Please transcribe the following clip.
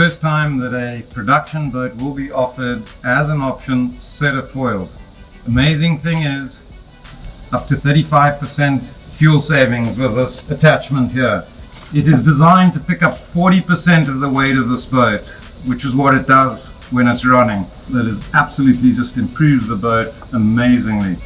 First time that a production boat will be offered as an option set of foils. Amazing thing is up to 35% fuel savings with this attachment here. It is designed to pick up 40% of the weight of this boat, which is what it does when it's running. That is absolutely just improves the boat amazingly.